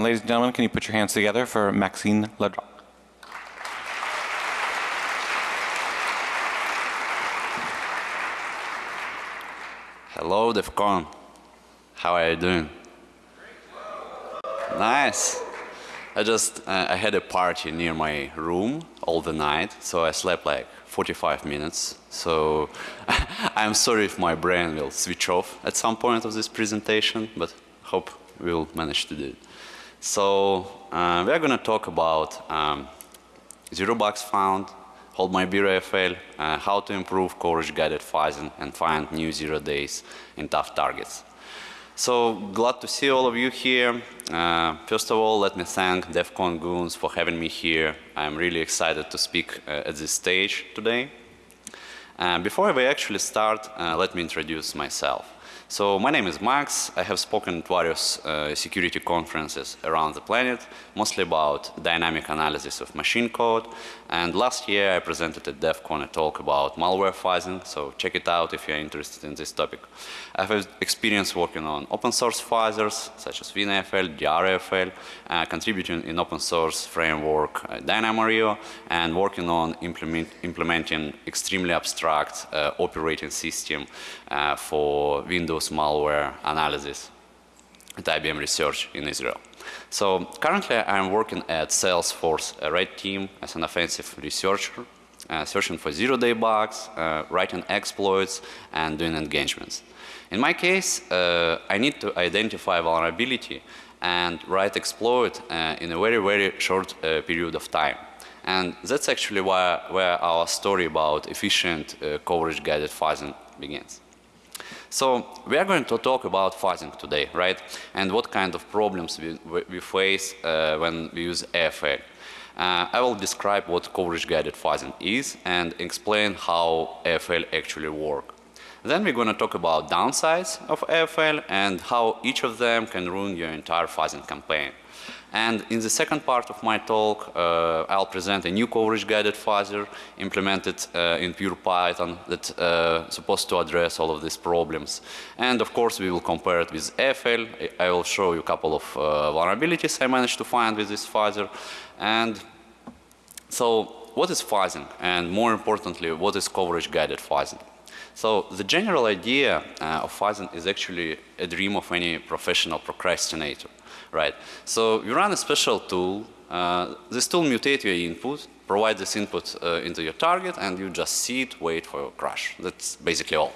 And ladies and gentlemen, can you put your hands together for Maxine Ledrock? Hello, DEF CON. How are you doing? Nice. I just, uh, I had a party near my room all the night, so I slept like 45 minutes. So I'm sorry if my brain will switch off at some point of this presentation, but hope we'll manage to do it. So uh, we are going to talk about um, zero bugs found, hold my beer AFL, uh, how to improve coverage guided fuzzing and find new zero days in tough targets. So glad to see all of you here. Uh, first of all, let me thank DEF CON Goons for having me here. I'm really excited to speak uh, at this stage today. Uh, before we actually start, uh, let me introduce myself. So my name is Max. I have spoken at various uh, security conferences around the planet, mostly about dynamic analysis of machine code. And last year I presented at DEF CON a talk about malware fuzzing, so check it out if you're interested in this topic. I have experience working on open source fuzzers such as WinAFL, DRAFL, uh, contributing in open source framework uh, DynamoRio, and working on implement, implementing extremely abstract uh, operating system uh, for Windows malware analysis at IBM Research in Israel. So currently I'm working at Salesforce Red Team as an offensive researcher, uh, searching for zero-day bugs, uh, writing exploits, and doing engagements. In my case, uh, I need to identify vulnerability and write exploit uh, in a very, very short uh, period of time. And that's actually why, where our story about efficient uh, coverage guided fuzzing begins. So we are going to talk about fuzzing today, right? And what kind of problems we, we face uh, when we use AFL. Uh, I will describe what coverage guided fuzzing is and explain how AFL actually work. Then we're going to talk about downsides of AFL and how each of them can ruin your entire fuzzing campaign. And in the second part of my talk, uh, I'll present a new coverage guided fuzzer implemented uh, in pure Python that's uh, supposed to address all of these problems. And of course, we will compare it with AFL. I will show you a couple of uh, vulnerabilities I managed to find with this fuzzer. And so what is fuzzing? And more importantly, what is coverage guided fuzzing? So the general idea uh, of fuzzing is actually a dream of any professional procrastinator right? So you run a special tool. Uh, this tool mutates your input, provide this input uh, into your target, and you just see it, wait for a crash. That's basically all.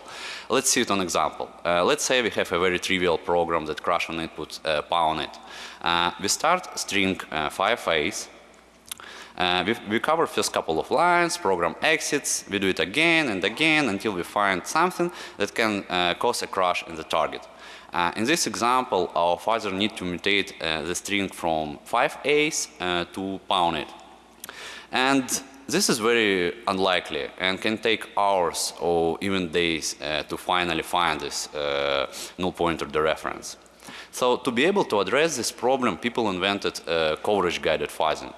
Let's see it on example. Uh, let's say we have a very trivial program that crash on input uh, pound it. Uh, we start string uh, 5a's. Uh, we, we cover first couple of lines, program exits, we do it again and again until we find something that can cause a crash in the target. Uh, in this example, our fuzzer need to mutate uh, the string from 5a's uh, to pound it. And this is very unlikely and can take hours or even days uh, to finally find this uh, null pointer dereference. So to be able to address this problem, people invented uh, coverage guided fuzzing.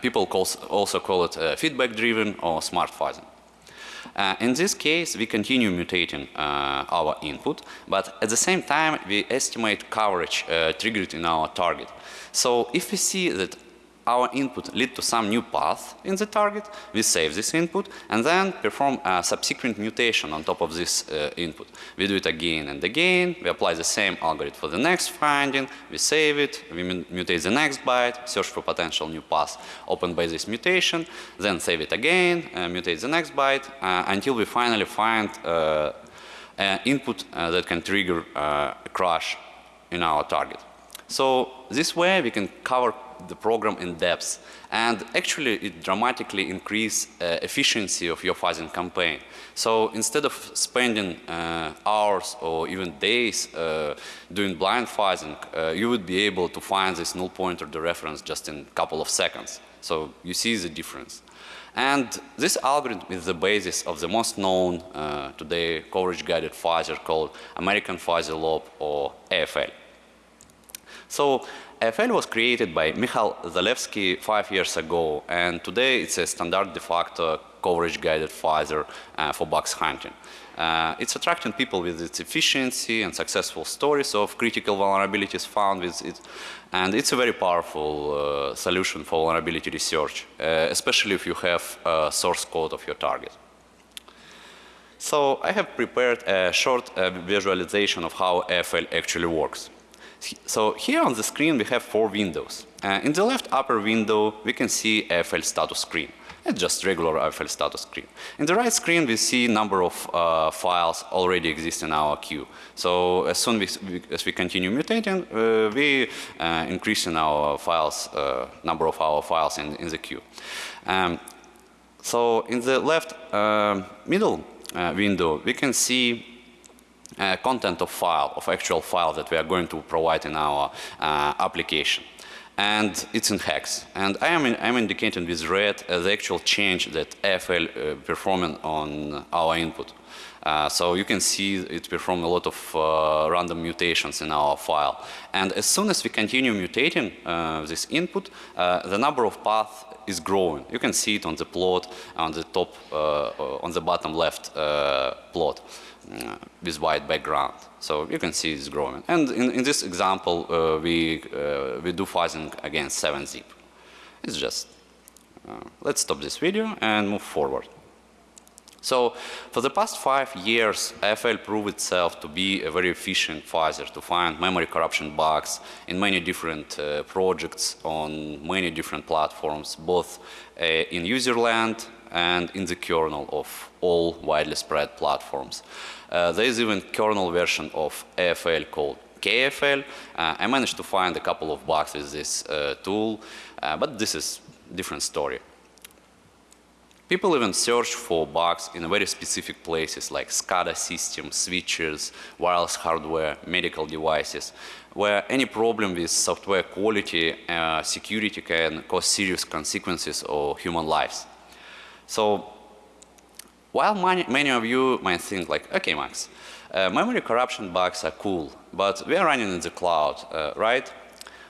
People calls, also call it feedback driven or smart fuzzing. Uh, in this case, we continue mutating uh, our input, but at the same time, we estimate coverage uh, triggered in our target. So if we see that our input lead to some new path in the target, we save this input and then perform a subsequent mutation on top of this uh, input. We do it again and again, we apply the same algorithm for the next finding, we save it, we mutate the next byte, search for potential new path opened by this mutation, then save it again, uh, mutate the next byte uh, until we finally find uh, an input uh, that can trigger uh, a crash in our target. So this way we can cover the program in depth and actually it dramatically increase uh, efficiency of your fuzzing campaign. So instead of spending uh, hours or even days uh, doing blind fuzzing, uh, you would be able to find this null pointer reference just in a couple of seconds. So you see the difference. And this algorithm is the basis of the most known uh, today coverage guided fuzzer called American Fuzzy Lob or AFL. So AFL was created by Michal Zalewski five years ago and today it's a standard de facto coverage guided fuzzer uh, for bugs hunting. Uh, it's attracting people with its efficiency and successful stories of critical vulnerabilities found with it. And it's a very powerful uh, solution for vulnerability research, uh, especially if you have source code of your target. So I have prepared a short uh, visualization of how AFL actually works. So here on the screen we have four windows. Uh, in the left upper window we can see AFL status screen. It's just regular AFL status screen. In the right screen we see number of uh, files already exist in our queue. So as soon as we, as we continue mutating, uh, we uh, increase in our files, uh, number of our files in, in the queue. Um, so in the left uh, middle uh, window, we can see uh, content of file, of actual file that we are going to provide in our uh, application. And it's in hex. And I am in, I'm indicating with red uh, the actual change that AFL uh, performing on our input. Uh, so you can see it perform a lot of uh, random mutations in our file. And as soon as we continue mutating uh, this input, uh, the number of paths is growing. You can see it on the plot on the top, uh, on the bottom left uh, plot uh, with white background. So you can see it's growing. And in, in this example, uh, we, uh, we do fuzzing against 7-zip. It's just, uh, let's stop this video and move forward. So for the past five years, AFL proved itself to be a very efficient fuzzer to find memory corruption bugs in many different uh, projects on many different platforms, both uh, in user land and in the kernel of all widely spread platforms. Uh, there is even kernel version of AFL called KFL. Uh, I managed to find a couple of bugs with this uh, tool, uh, but this is different story. People even search for bugs in very specific places like SCADA systems, switches, wireless hardware, medical devices, where any problem with software quality, uh, security can cause serious consequences or human lives. So while many, many of you might think like, okay Max, uh, memory corruption bugs are cool, but we are running in the cloud, uh, right?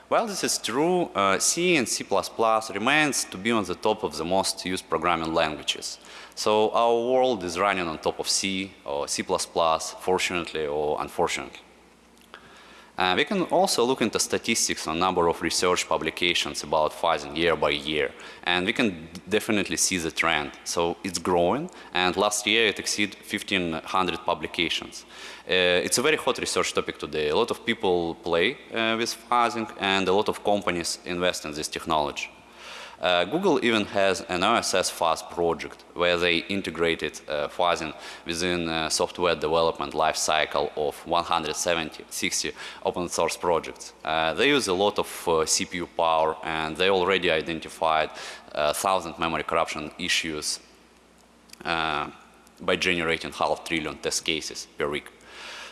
While this is true, uh, C and C++ remains to be on the top of the most used programming languages. So our world is running on top of C or C++, fortunately or unfortunately. Uh, we can also look into statistics on number of research publications about fuzzing year by year, and we can definitely see the trend. So it's growing, and last year it exceeded 1,500 publications. Uh, it's a very hot research topic today. A lot of people play uh, with fuzzing, and a lot of companies invest in this technology. Uh, Google even has an OSS Fuzz project where they integrated uh, fuzzing within uh, software development lifecycle of 170, 60 open source projects. Uh, they use a lot of uh, CPU power and they already identified uh, thousand memory corruption issues uh, by generating half trillion test cases per week.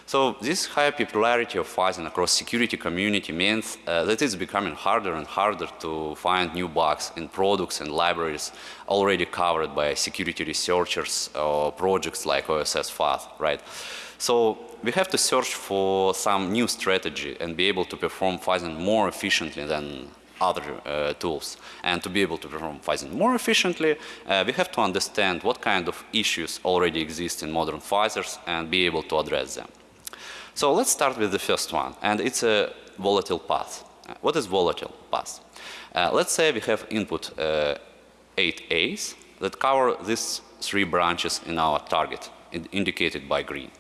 So this high popularity of fuzzing across security community means uh, that it's becoming harder and harder to find new bugs in products and libraries already covered by security researchers or projects like OSS Fuzz, right? So we have to search for some new strategy and be able to perform fuzzing more efficiently than other uh, tools. And to be able to perform fuzzing more efficiently, uh, we have to understand what kind of issues already exist in modern fuzzers and be able to address them. So let's start with the first one, and it's a volatile path. What is volatile path? Uh, let's say we have input uh, 8 A's that cover these three branches in our target, in indicated by green.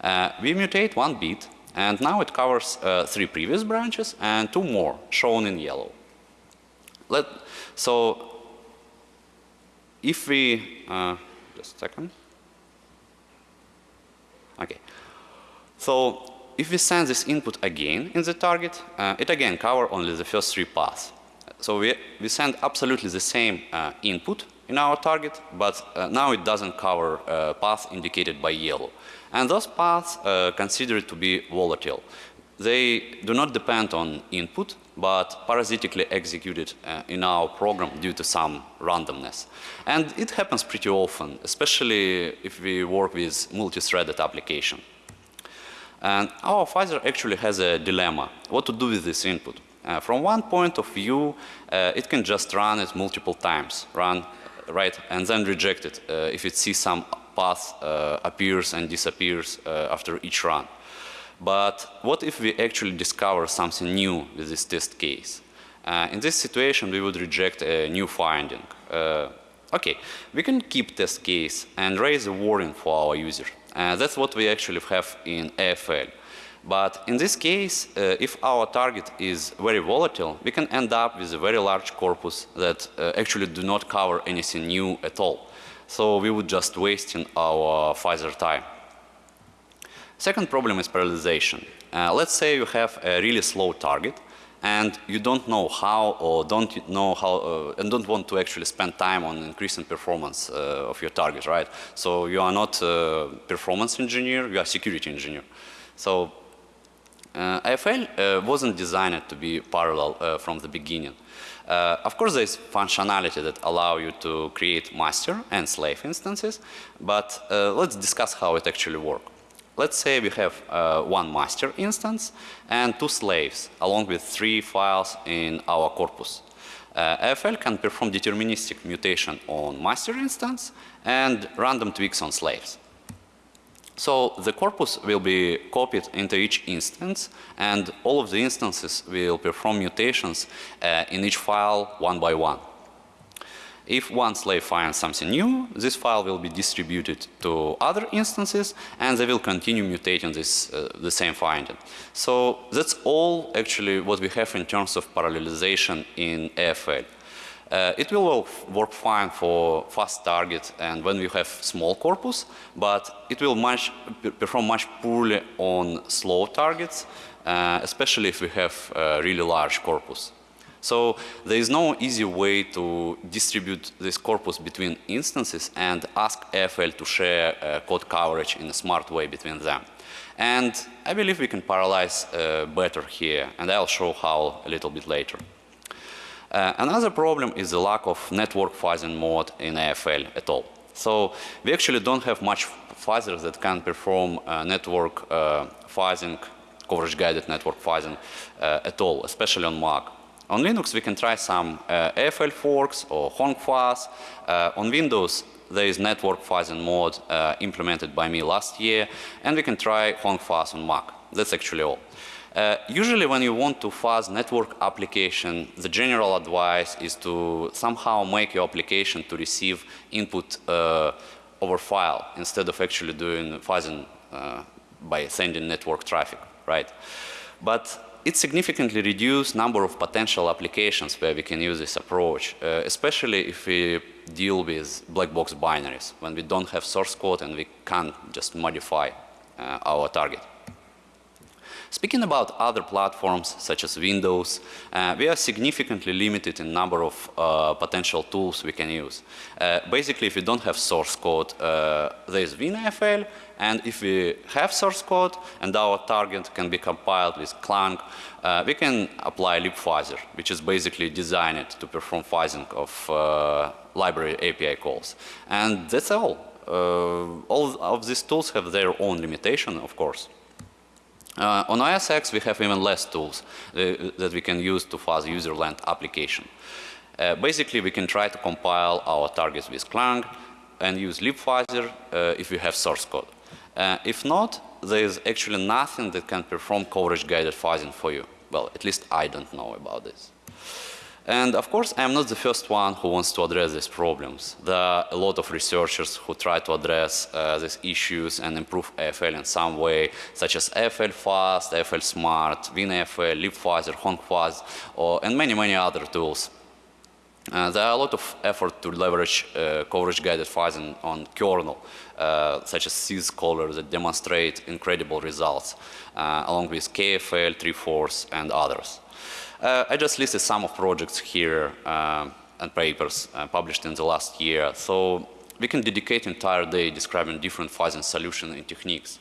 Uh, we mutate one bit, and now it covers uh, three previous branches and two more, shown in yellow. Let, so if we, uh, just a second. Okay. So if we send this input again in the target, uh, it again cover only the first three paths. So we, we send absolutely the same uh, input in our target, but uh, now it doesn't cover uh, path indicated by yellow. And those paths uh, considered to be volatile. They do not depend on input, but parasitically executed uh, in our program due to some randomness. And it happens pretty often, especially if we work with multi-threaded application. And our fuzzer actually has a dilemma, what to do with this input. Uh, from one point of view, uh, it can just run it multiple times, run, right, and then reject it uh, if it sees some path uh, appears and disappears uh, after each run. But what if we actually discover something new with this test case? Uh, in this situation, we would reject a new finding. Okay, we can keep this case and raise a warning for our user. Uh, that's what we actually have in AFL. But in this case, uh, if our target is very volatile, we can end up with a very large corpus that uh, actually do not cover anything new at all. So we would just wasting our Pfizer time. Second problem is parallelization. Uh, let's say you have a really slow target and you don't know how or don't know how uh, and don't want to actually spend time on increasing performance uh, of your target, right? So you are not a performance engineer, you are security engineer. So uh, AFL uh, wasn't designed to be parallel uh, from the beginning. Uh, of course, there is functionality that allow you to create master and slave instances, but let's discuss how it actually works. Let's say we have uh, one master instance and two slaves along with three files in our corpus. Uh, AFL can perform deterministic mutation on master instance and random tweaks on slaves. So the corpus will be copied into each instance and all of the instances will perform mutations uh, in each file one by one. If one slave finds something new, this file will be distributed to other instances and they will continue mutating this, uh, the same finding. So that's all actually what we have in terms of parallelization in AFL. Uh, it will work fine for fast target and when we have small corpus, but it will much, perform much poorly on slow targets, uh, especially if we have a really large corpus. So there is no easy way to distribute this corpus between instances and ask AFL to share uh, code coverage in a smart way between them. And I believe we can parallelize uh, better here, and I'll show how a little bit later. Uh, another problem is the lack of network fuzzing mode in AFL at all. So we actually don't have much fuzzers that can perform uh, network uh, fuzzing, coverage-guided network fuzzing uh, at all, especially on Mac. On Linux, we can try some uh, AFL forks or fuzz. Uh, on Windows, there is network fuzzing mode uh, implemented by me last year, and we can try fuzz on Mac. That's actually all. Uh, usually when you want to fuzz network application, the general advice is to somehow make your application to receive input uh, over file instead of actually doing fuzzing uh, by sending network traffic, right? But it significantly reduces number of potential applications where we can use this approach, uh, especially if we deal with black box binaries, when we don't have source code and we can't just modify uh, our target. Speaking about other platforms such as Windows, uh, we are significantly limited in number of uh, potential tools we can use. Uh, basically, if we don't have source code, uh, there is WinAFL, and if we have source code and our target can be compiled with Clang, uh, we can apply libfuzzer, which is basically designed to perform fuzzing of uh, library API calls. And that's all. all of these tools have their own limitation, of course. Uh, on OS X, we have even less tools uh, that we can use to fuzz userland application. Uh, basically, we can try to compile our targets with Clang and use libfuzzer uh, if we have source code. Uh, if not, there is actually nothing that can perform coverage-guided fuzzing for you. Well, at least I don't know about this. And of course, I'm not the first one who wants to address these problems. There are a lot of researchers who try to address uh, these issues and improve AFL in some way, such as AFL Fast, AFL Smart, WinAFL, libfuzzer, HonkFuzz, or, and many, many other tools. Uh, there are a lot of effort to leverage uh, coverage-guided fuzzing on kernel, uh, such as syscaller that demonstrate incredible results, uh, along with KFL, Treeforce, and others. Uh, I just listed some of projects here uh, and papers uh, published in the last year. So we can dedicate entire day describing different fuzzing solutions and techniques.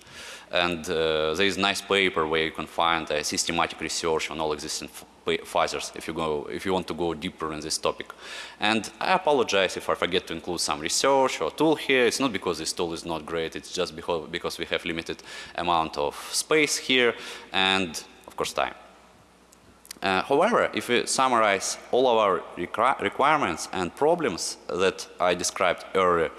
And uh, there is nice paper where you can find a systematic research on all existing fuzzers if you go if you want to go deeper in this topic. And I apologize if I forget to include some research or tool here. It's not because this tool is not great. It's just because we have limited amount of space here and of course time. Uh, however, if we summarize all of our requirements and problems that I described earlier,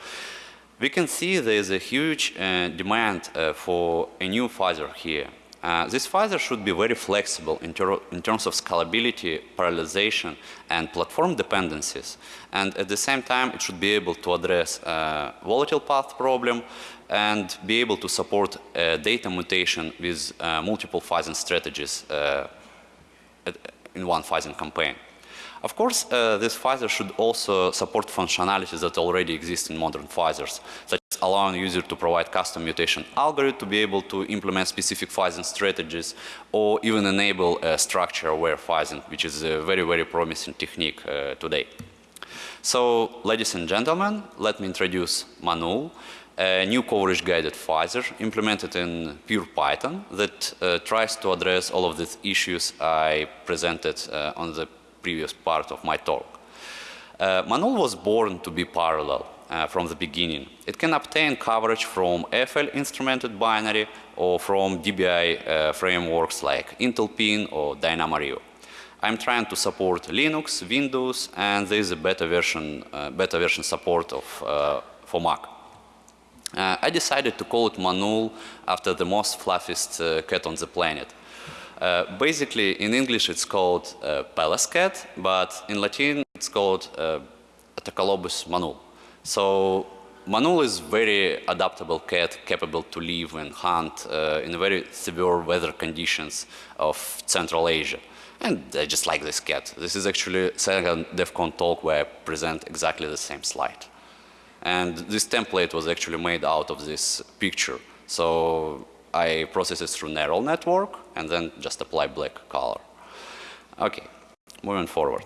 we can see there is a huge uh, demand uh, for a new fuzzer here. Uh, this fuzzer should be very flexible in, ter in, terms of scalability, parallelization, and platform dependencies. And at the same time, it should be able to address uh, volatile path problem and be able to support uh, data mutation with multiple fuzzing strategies in one fuzzing campaign. Of course, uh, this fuzzer should also support functionalities that already exist in modern fuzzers, such as allowing user to provide custom mutation algorithm to be able to implement specific fuzzing strategies, or even enable uh, structure-aware fuzzing, which is a very, very promising technique uh, today. So, ladies and gentlemen, let me introduce Manul, a new coverage-guided fuzzer implemented in pure Python that uh, tries to address all of these issues I presented uh, on the previous part of my talk. Uh, Manul was born to be parallel uh, from the beginning. It can obtain coverage from FL instrumented binary or from DBI uh, frameworks like Intel Pin or DynamoRio. I'm trying to support Linux, Windows, and there is a beta version, uh, beta version support of, for Mac. Uh, I decided to call it Manul after the most fluffiest uh, cat on the planet. Uh, basically, in English it's called uh, Pallas cat, but in Latin it's called uh, Atacalobus manul. So manul is very adaptable cat, capable to live and hunt uh, in very severe weather conditions of Central Asia. And I just like this cat. This is actually second DEF CON talk where I present exactly the same slide. And this template was actually made out of this picture. So I process it through neural network and then just apply black color. Okay, moving forward.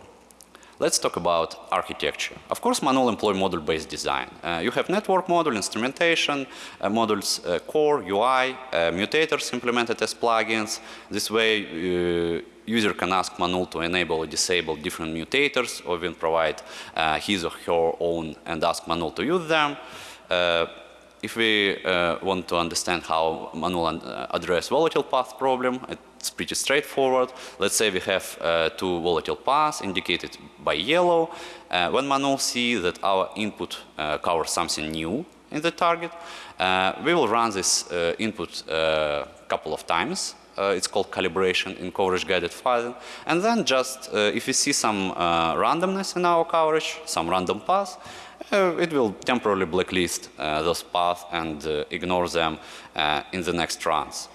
Let's talk about architecture. Of course, Manul employ model-based design. Uh, you have network model, instrumentation, uh, modules uh, core, UI, uh, mutators implemented as plugins. This way, uh, user can ask Manul to enable or disable different mutators or even provide uh, his or her own and ask Manul to use them if we uh, want to understand how Manul uh, address volatile path problem, it's pretty straightforward. Let's say we have uh, two volatile paths indicated by yellow. Uh, when Manul see that our input uh, covers something new in the target, uh, we will run this input a couple of times. It's called calibration in coverage guided fuzzing. And then just if we see some uh, randomness in our coverage, some random path, uh, it will temporarily blacklist uh, those paths and uh, ignore them uh, in the next runs.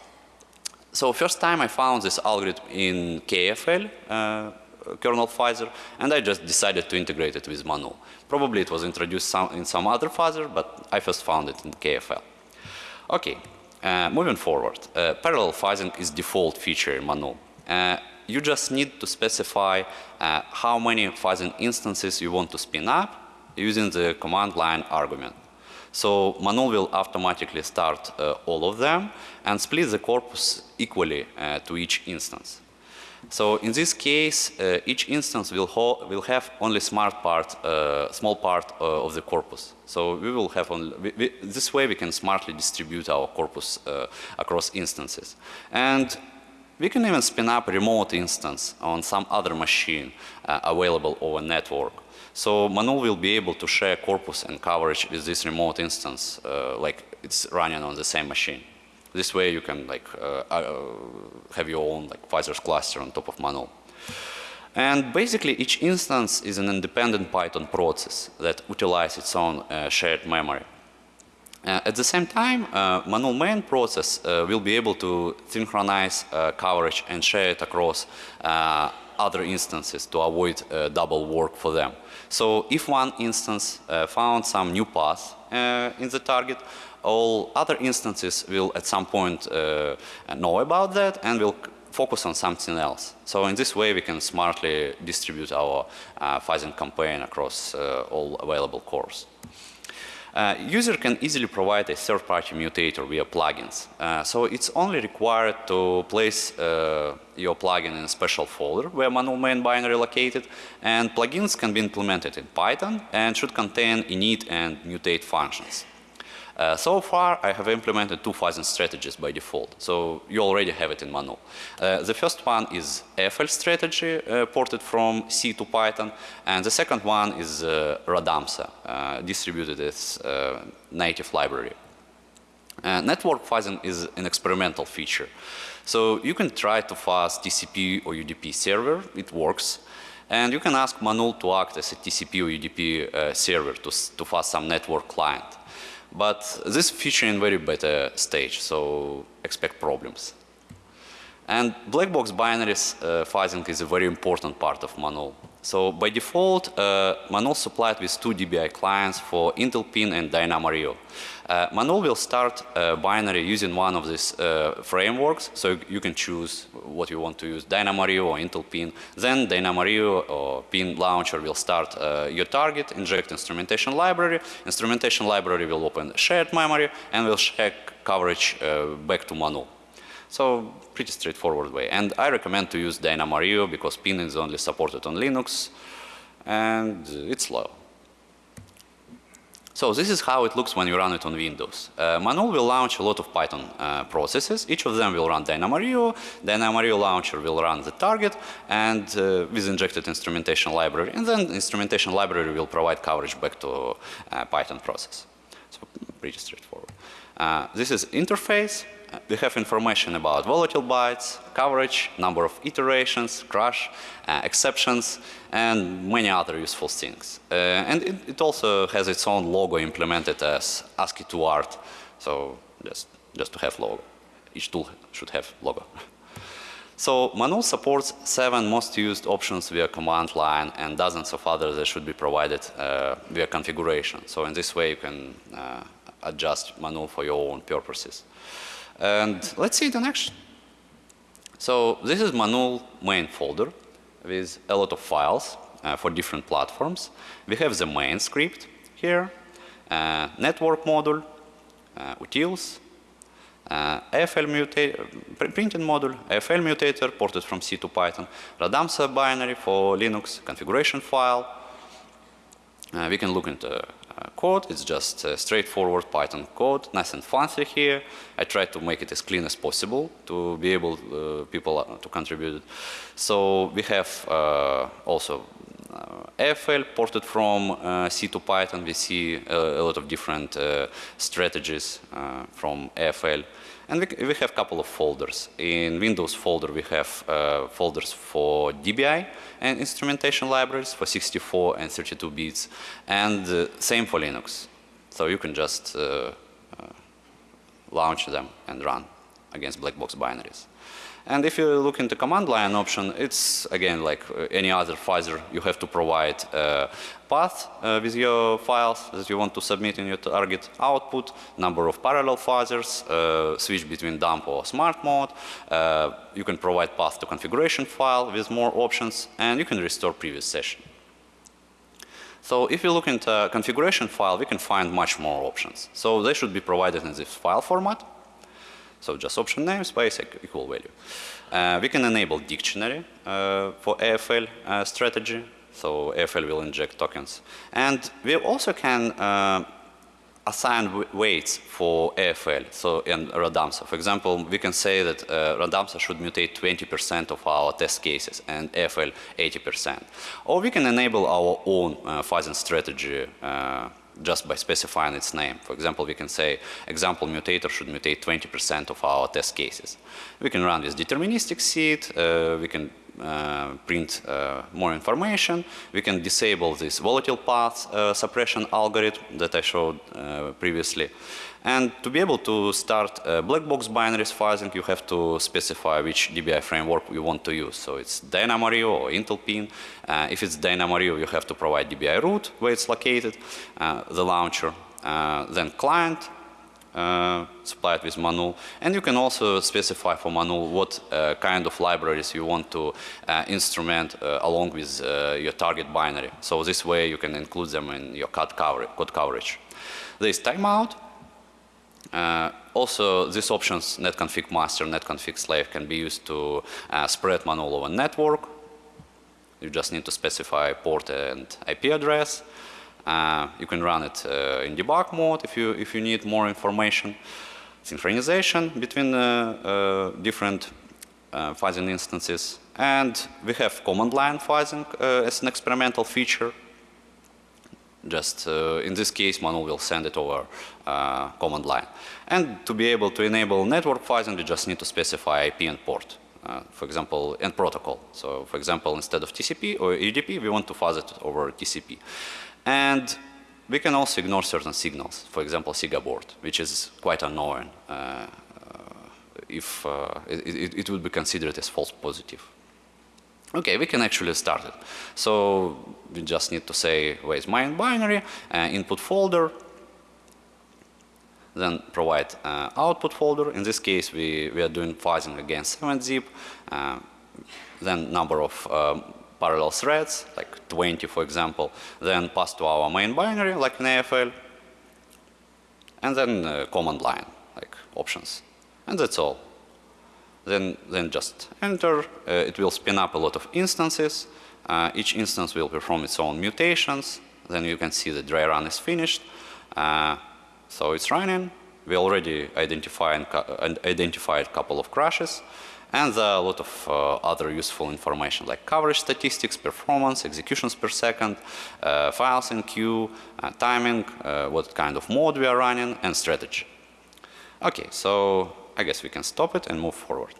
So first time I found this algorithm in KFL uh, kernel fuzzer and I just decided to integrate it with Manul. Probably it was introduced some, in some other fuzzer, but I first found it in KFL. Okay, uh, moving forward. parallel fuzzing is default feature in Manul you just need to specify uh, how many fuzzing instances you want to spin up using the command line argument. So Manul will automatically start uh, all of them and split the corpus equally uh, to each instance. So in this case, uh, each instance will, will, have only smart part, uh, small part uh, of the corpus. So we will have we, we, this way we can smartly distribute our corpus uh, across instances. And we can even spin up a remote instance on some other machine available over network. So Manul will be able to share corpus and coverage with this remote instance, uh, like it's running on the same machine. This way you can like uh, uh, have your own like fuzzers cluster on top of Manul. And basically each instance is an independent Python process that utilizes its own uh, shared memory. Uh, at the same time, uh, Manul main process uh, will be able to synchronize coverage and share it across other instances to avoid double work for them. So if one instance found some new path in the target, all other instances will at some point uh, know about that and will focus on something else. So in this way we can smartly distribute our uh, fuzzing campaign across uh, all available cores. Uh, user can easily provide a third-party mutator via plugins. Uh, so it's only required to place uh, your plugin in a special folder where manual main binary located and plugins can be implemented in Python and should contain init and mutate functions. Uh, so far, I have implemented two fuzzing strategies by default. So you already have it in Manul. Uh, the first one is AFL strategy uh, ported from C to Python. And the second one is uh, Radamsa, uh, distributed as native library. Network fuzzing is an experimental feature. So you can try to fuzz TCP or UDP server, it works. And you can ask Manul to act as a TCP or UDP server to, to fuzz some network client. But this feature in very beta stage, so expect problems. And black box binaries uh, fuzzing is a very important part of Manul. So by default, uh, Manul supplied with two DBI clients for Intel Pin and DynamoRio. Uh, Manul will start a binary using one of these uh, frameworks, so you can choose what you want to use, DynamoRio or Intel Pin. Then DynamoRio or Pin launcher will start uh, your target, inject instrumentation library. Instrumentation library will open shared memory and will check coverage uh, back to Manul. So pretty straightforward way. And I recommend to use Dynamario because Pin is only supported on Linux and it's slow. So this is how it looks when you run it on Windows. Uh, will launch a lot of Python uh, processes. Each of them will run Dynamario. Dynamario launcher will run the target and uh, with injected instrumentation library. And then instrumentation library will provide coverage back to uh, Python process. So pretty straightforward. Uh, this is interface. We have information about volatile bytes, coverage, number of iterations, crash, uh, exceptions, and many other useful things. Uh, and it, it, also has its own logo implemented as ASCII2 art, so just, just to have logo. Each tool should have logo. so Manul supports seven most used options via command line and dozens of others that should be provided uh, via configuration. So in this way you can uh, adjust Manul for your own purposes. And let's see it in action. So this is Manul main folder with a lot of files uh, for different platforms. We have the main script here, uh, network module, uh, utils, uh, AFL mutator, printing module, AFL mutator ported from C to Python, Radamsa binary for Linux, configuration file. Uh, we can look into code. It's just straightforward Python code, nice and fancy here. I try to make it as clean as possible to be able uh, people uh, to contribute. So we have uh, also uh, AFL ported from uh, C to Python. We see a, a lot of different strategies from AFL. And we, we have a couple of folders. In Windows folder, we have uh, folders for DBI and instrumentation libraries for 64 and 32 bits. And uh, same for Linux. So you can just uh, uh launch them and run against black box binaries. And if you look into the command line option, it's again like uh, any other fuzzer, you have to provide a path uh, with your files that you want to submit in your target output, number of parallel fuzzers, uh, switch between dump or smart mode. Uh, you can provide path to configuration file with more options, and you can restore previous session. So if you look into configuration file, we can find much more options. So they should be provided in this file format. So just option name, space, equal value. Uh, we can enable dictionary uh, for AFL uh, strategy. So AFL will inject tokens. And we also can uh, assign weights for AFL, so in Radamsa. For example, we can say that uh, Radamsa should mutate 20% of our test cases and AFL 80%. Or we can enable our own uh, strategy uh, just by specifying its name. For example, we can say example mutator should mutate 20% of our test cases. We can run this deterministic seed, uh, we can uh, print uh, more information, we can disable this volatile path uh, suppression algorithm that I showed uh, previously. And to be able to start black box binaries fuzzing, you have to specify which DBI framework you want to use. So it's DynamoRio or Intel Pin. Uh, if it's DynamoRio, you have to provide DBI root where it's located, uh, the launcher, uh, then client, uh, supplied with Manul. And you can also specify for Manul what uh, kind of libraries you want to uh, instrument uh, along with uh, your target binary. So this way you can include them in your code, code coverage. There is timeout. Uh, also, these options, netconfig master, netconfig slave, can be used to uh, spread Manul over network. You just need to specify port and IP address. Uh, you can run it uh, in debug mode if you, if you need more information. Synchronization between uh, different fuzzing instances. And we have command line fuzzing as an experimental feature. Just uh, in this case, Manul will send it over uh, command line. And to be able to enable network fuzzing, we just need to specify IP and port. Uh, for example, and protocol. So, for example, instead of TCP or UDP, we want to fuzz it over TCP. And we can also ignore certain signals, for example, SIGA board, which is quite annoying uh, uh if uh, it, it, would be considered as false positive. Okay, we can actually start it. So we just need to say where is my binary, uh, input folder, then provide uh, output folder. In this case, we, we are doing fuzzing against 7-zip, uh, then number of um, parallel threads, like 20 for example, then pass to our main binary, like in AFL, and then uh, command line, like options. And that's all. Then, then just enter. Uh, it will spin up a lot of instances. Uh, each instance will perform its own mutations. Then you can see the dry run is finished. Uh, so it's running. We already identified, identified a couple of crashes. And there are a lot of uh, other useful information like coverage statistics, performance, executions per second, uh, files in queue, uh, timing, what kind of mode we are running, and strategy. Okay, so I guess we can stop it and move forward.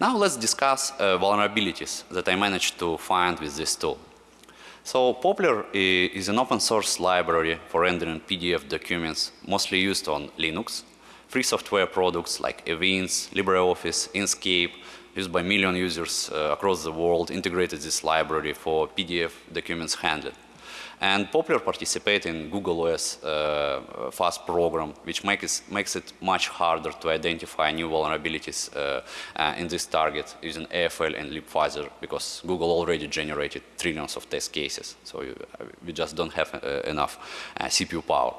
Now let's discuss uh, vulnerabilities that I managed to find with this tool. So Poppler is an open source library for rendering PDF documents mostly used on Linux. Free software products like Events, LibreOffice, Inkscape, used by million users uh, across the world, integrated this library for PDF documents handling. And Poppler participate in Google OS uh, FAST program, which makes, makes it much harder to identify new vulnerabilities uh, uh, in this target using AFL and libfuzzer because Google already generated trillions of test cases. So you, we just don't have uh, enough uh, CPU power.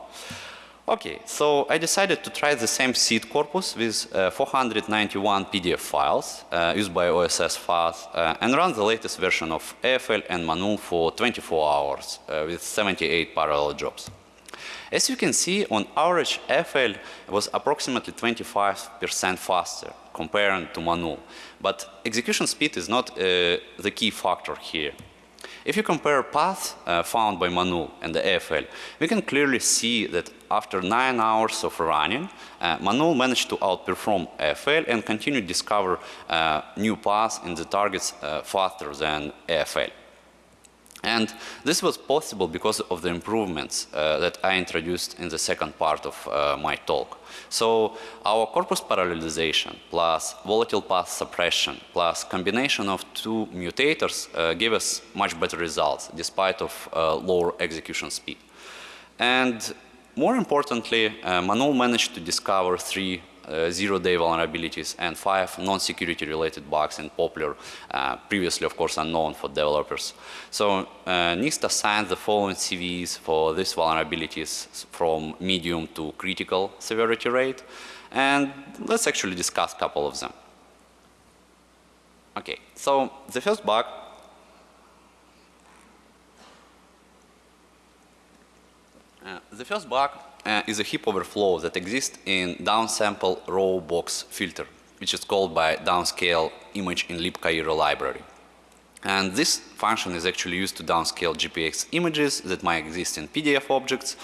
Okay, so I decided to try the same seed corpus with uh, 491 PDF files uh, used by OSS files uh, and run the latest version of AFL and Manul for 24 hours uh, with 78 parallel jobs. As you can see, on average, AFL was approximately 25% faster compared to Manul, but execution speed is not uh, the key factor here. If you compare paths uh, found by Manul and the AFL, we can clearly see that after nine hours of running, uh, managed to outperform AFL and continue to discover uh, new paths in the targets uh, faster than AFL. And this was possible because of the improvements uh, that I introduced in the second part of uh, my talk. So our corpus parallelization plus volatile path suppression plus combination of two mutators uh, give us much better results despite of uh, lower execution speed. And more importantly, uh, Manul managed to discover three uh, zero-day vulnerabilities and five non-security related bugs in Poppler, uh, previously of course unknown for developers. So uh, NIST assigned the following CVEs for these vulnerabilities from medium to critical severity rate and let's actually discuss a couple of them. Okay, so the first bug uh, the first bug uh, is a heap overflow that exists in downsample raw box filter, which is called by downscale image in libcairo library. And this function is actually used to downscale GPX images that might exist in PDF objects.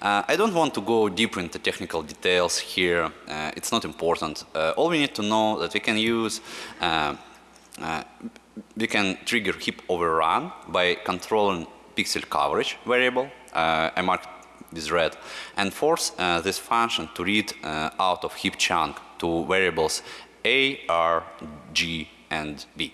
Uh, I don't want to go deeper into technical details here. Uh, it's not important. Uh, all we need to know that we can use, uh, uh, we can trigger heap overrun by controlling pixel coverage variable. Uh, I marked with red and force uh, this function to read uh, out of heap chunk to variables a, r, g, and b.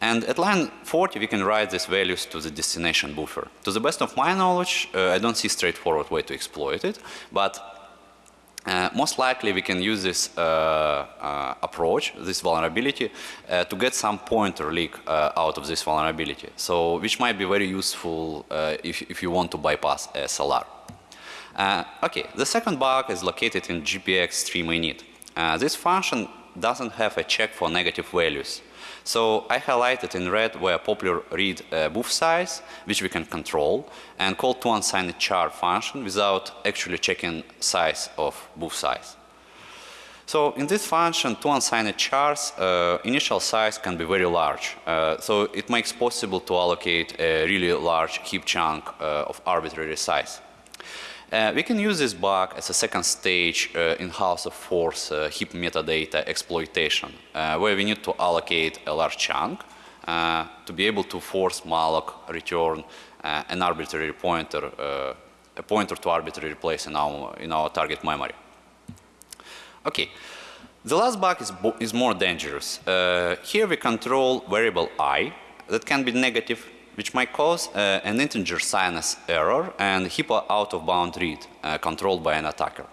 And at line 40 we can write these values to the destination buffer. To the best of my knowledge, uh, I don't see straightforward way to exploit it, but uh, most likely we can use this uh, uh, approach, this vulnerability, to get some pointer leak out of this vulnerability. So, which might be very useful if, if you want to bypass SLR. Uh, okay, the second bug is located in GPX stream init. Uh, this function doesn't have a check for negative values. So I highlighted in red where popular read uh, booth size, which we can control, and call to unsigned char function without actually checking size of booth size. So in this function, to unsigned chars, uh, initial size can be very large. Uh, so it makes possible to allocate a really large heap chunk uh, of arbitrary size. Uh, we can use this bug as a second stage uh, in House of Force uh, heap metadata exploitation, uh, where we need to allocate a large chunk uh, to be able to force malloc return uh, an arbitrary pointer, a pointer to arbitrary place in our, in our target memory. Okay, the last bug is, is more dangerous. here we control variable i that can be negative which might cause uh, an integer sinus error and heap out of bound read uh, controlled by an attacker.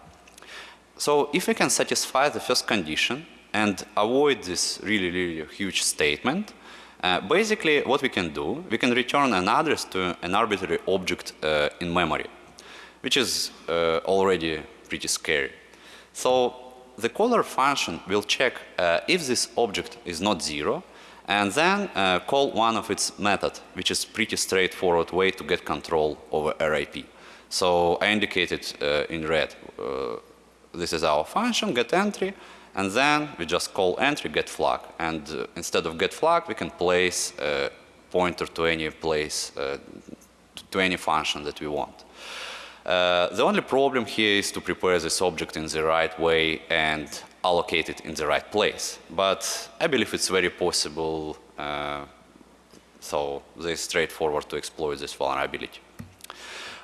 So if we can satisfy the first condition and avoid this really, really huge statement, uh, basically what we can do, we can return an address to an arbitrary object uh, in memory, which is uh, already pretty scary. So the caller function will check uh, if this object is not zero and then uh, call one of its method, which is pretty straightforward way to get control over RIP. So I indicated uh, in red, uh, this is our function, get entry, and then we just call entry get flag. And uh, instead of get flag, we can place a pointer to any place, uh, to any function that we want. Uh, the only problem here is to prepare this object in the right way and allocate it in the right place. But I believe it's very possible, uh, so it's straightforward to exploit this vulnerability.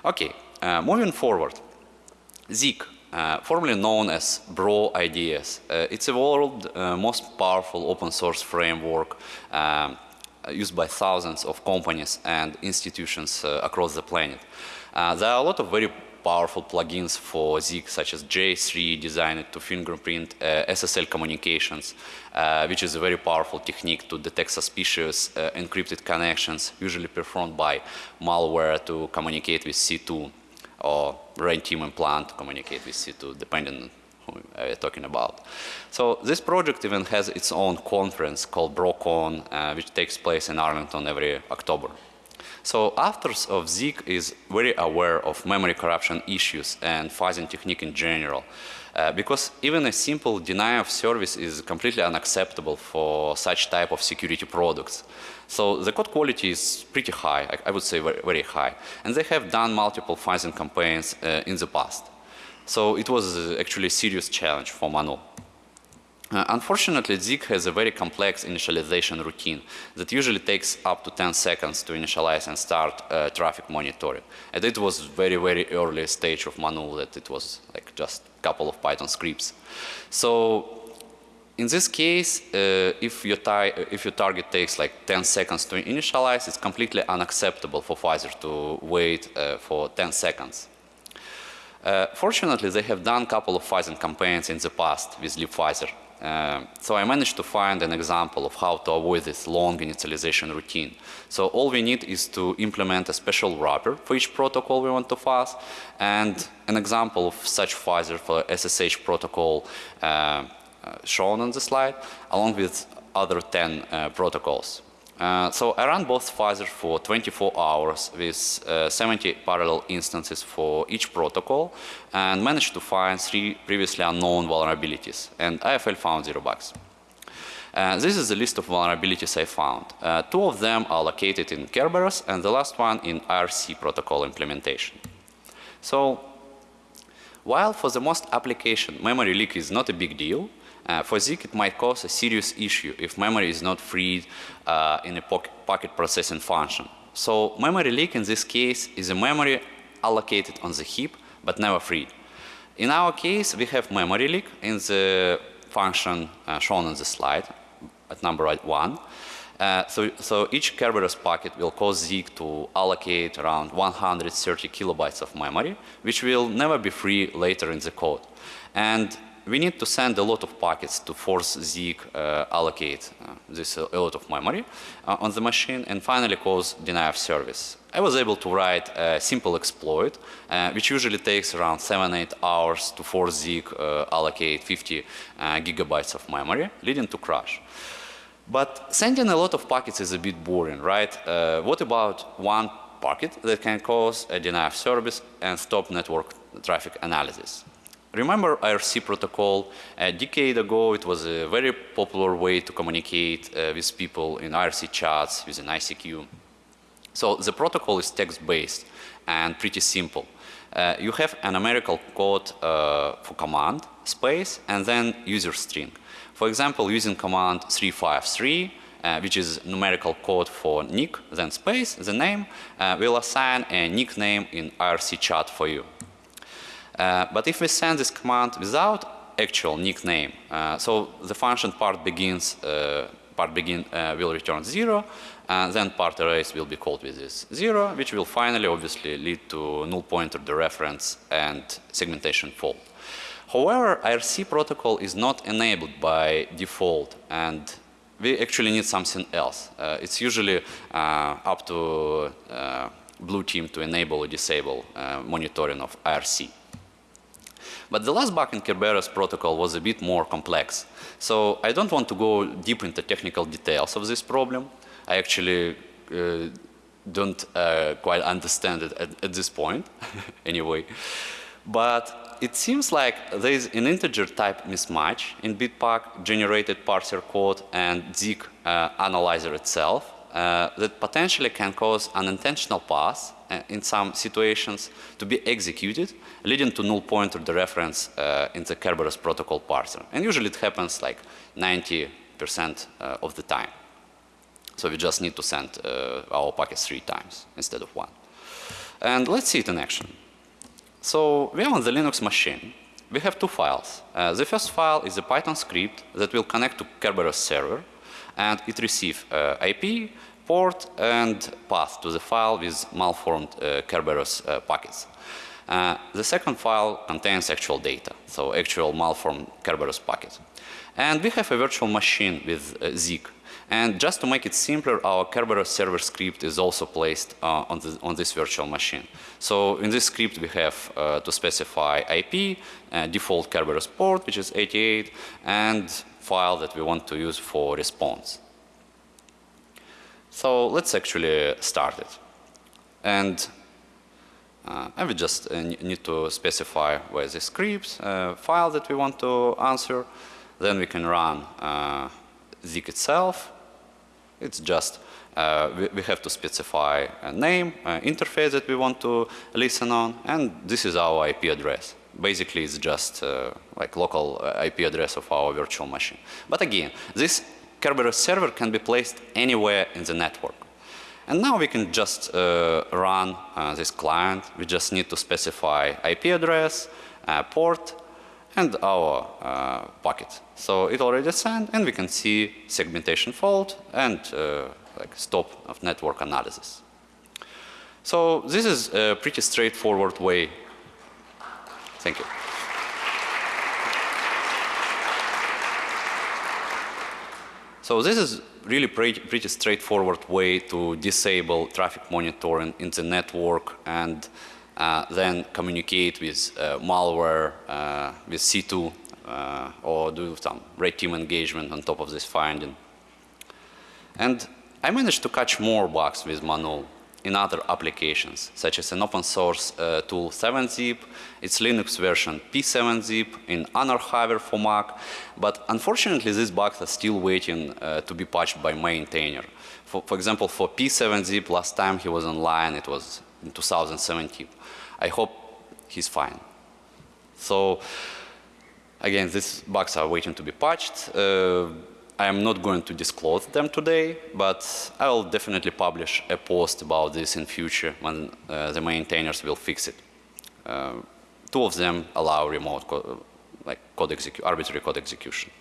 Okay, uh, moving forward. Zeek, uh, formerly known as Bro IDS. Uh, it's a world uh, most powerful open source framework um, used by thousands of companies and institutions uh, across the planet. there are a lot of very powerful plugins for Zeek, such as J3, designed to fingerprint uh, SSL communications, uh, which is a very powerful technique to detect suspicious uh, encrypted connections, usually performed by malware to communicate with C2 or team implant to communicate with C2, depending on who we're talking about. So this project even has its own conference called BroCon, uh, which takes place in Arlington every October. So authors of Zeek is very aware of memory corruption issues and fuzzing technique in general. Uh, because even a simple denial of service is completely unacceptable for such type of security products. So the code quality is pretty high, I, I would say very, very, high. And they have done multiple fuzzing campaigns uh, in the past. So it was uh, actually a serious challenge for Manul. Uh, unfortunately, Zeek has a very complex initialization routine that usually takes up to 10 seconds to initialize and start uh, traffic monitoring. And it was very, very early stage of Manul that it was like just a couple of Python scripts. So in this case, uh, if, your if your target takes like 10 seconds to initialize, it's completely unacceptable for Pfizer to wait uh, for 10 seconds. Uh, fortunately, they have done a couple of Pfizer campaigns in the past with libpfizer uh, so I managed to find an example of how to avoid this long initialization routine. So all we need is to implement a special wrapper for each protocol we want to fuzz and an example of such fuzzer for SSH protocol uh, uh, shown on the slide along with other 10 uh, protocols. Uh, so I ran both fuzzers for 24 hours with uh, 70 parallel instances for each protocol and managed to find three previously unknown vulnerabilities and IFL found zero bugs. Uh, this is the list of vulnerabilities I found. Uh, two of them are located in Kerberos and the last one in IRC protocol implementation. So while for the most application memory leak is not a big deal, uh, for Zeek, it might cause a serious issue if memory is not freed uh, in a packet processing function. So memory leak in this case is a memory allocated on the heap but never freed. In our case, we have memory leak in the function uh, shown on the slide at number one. Uh, so, so, each Kerberos packet will cause Zeek to allocate around 130 kilobytes of memory, which will never be free later in the code. And we need to send a lot of packets to force Zeek uh, allocate uh, this uh, a lot of memory uh, on the machine and finally cause deny of service. I was able to write a simple exploit uh, which usually takes around 7-8 hours to force Zeek uh, allocate 50 gigabytes of memory leading to crash. But sending a lot of packets is a bit boring, right? What about one packet that can cause a deny of service and stop network traffic analysis? Remember IRC protocol? A decade ago, it was a very popular way to communicate uh, with people in IRC chats using ICQ. So the protocol is text-based and pretty simple. Uh, you have a numerical code uh, for command space and then user string. For example, using command 353, uh, which is numerical code for nick, then space, the name, uh, will assign a nickname in IRC chat for you. Uh, but if we send this command without actual nickname, uh, so the function part begins, uh, part begin will return zero, and then part arrays will be called with this zero, which will finally obviously lead to null pointer dereference and segmentation fault. However, IRC protocol is not enabled by default and we actually need something else. Uh, it's usually uh, up to uh, blue team to enable or disable uh, monitoring of IRC. But the last bug in Kerberos protocol was a bit more complex. So I don't want to go deep into technical details of this problem. I actually uh, don't uh, quite understand it at, at this point anyway. But it seems like there is an integer type mismatch in Bitpack generated parser code and Zeek uh, analyzer itself uh, that potentially can cause unintentional pass uh, in some situations to be executed, leading to null pointer dereference uh, in the Kerberos protocol parser. And usually it happens like 90% uh, of the time. So we just need to send uh, our packets three times instead of one. And let's see it in action. So we are on the Linux machine. We have two files. Uh, the first file is a Python script that will connect to Kerberos server and it receives uh, IP, port and path to the file with malformed uh, Kerberos uh, packets. Uh, the second file contains actual data, so actual malformed Kerberos packets. And we have a virtual machine with uh, Zeek and just to make it simpler, our Kerberos server script is also placed uh, on, the, on, this virtual machine. So in this script we have uh, to specify IP, uh, default Kerberos port, which is 88, and file that we want to use for response. So let's actually start it. And uh, I will just uh, need to specify where the script uh, file that we want to answer. Then we can run Zeek itself it's just uh, we, we, have to specify a name, uh, interface that we want to listen on, and this is our IP address. Basically, it's just uh, like local uh, IP address of our virtual machine. But again, this Kerberos server can be placed anywhere in the network. And now we can just uh, run uh, this client. We just need to specify IP address, port, and our uh, packet. So it already sent and we can see segmentation fault and uh, like stop of network analysis. So this is a pretty straightforward way. Thank you. So this is really pretty, pretty straightforward way to disable traffic monitoring in the network and uh, then communicate with uh, malware, uh, with C2, or do some red team engagement on top of this finding. And I managed to catch more bugs with Manul in other applications, such as an open source uh, tool 7-zip, its Linux version P7-zip, in AnarHiver for Mac, but unfortunately these bugs are still waiting uh, to be patched by maintainer. For, for example, for P7-zip, last time he was online, it was in 2017. I hope he's fine. So again, these bugs are waiting to be patched. Uh, I am not going to disclose them today, but I will definitely publish a post about this in future when uh, the maintainers will fix it. Uh, two of them allow remote co like code arbitrary code execution.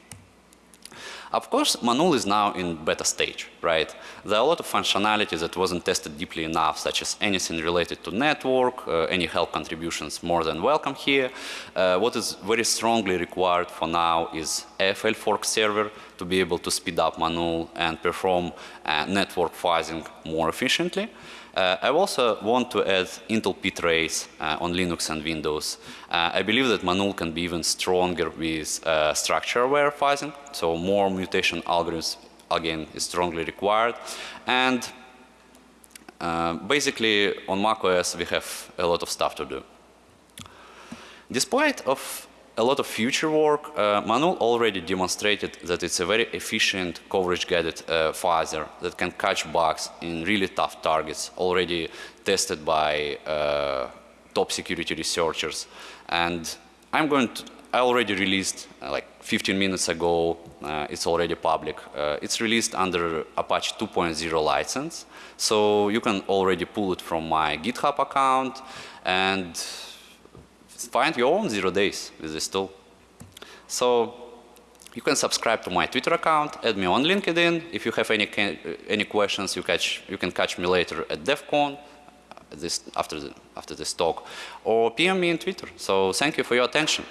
Of course, Manul is now in beta stage, right? There are a lot of functionalities that wasn't tested deeply enough, such as anything related to network, uh, any help contributions more than welcome here. Uh, what is very strongly required for now is AFL fork server to be able to speed up Manul and perform uh, network fuzzing more efficiently. Uh, I also want to add Intel ptrace uh, on Linux and Windows. Uh, I believe that Manul can be even stronger with uh, structure-aware fuzzing, so more mutation algorithms again, is strongly required. And uh, basically, on macOS, we have a lot of stuff to do. Despite of a lot of future work, uh, Manul already demonstrated that it's a very efficient coverage-guided uh, phaser that can catch bugs in really tough targets, already tested by uh, top security researchers. And I'm going to, I already released uh, like 15 minutes ago, uh, it's already public. Uh, it's released under Apache 2.0 license. So you can already pull it from my GitHub account and find your own zero days with this tool. So you can subscribe to my Twitter account, add me on LinkedIn. If you have any uh, any questions, you catch you can catch me later at DEF CON this after the, after this talk, or PM me on Twitter. So thank you for your attention.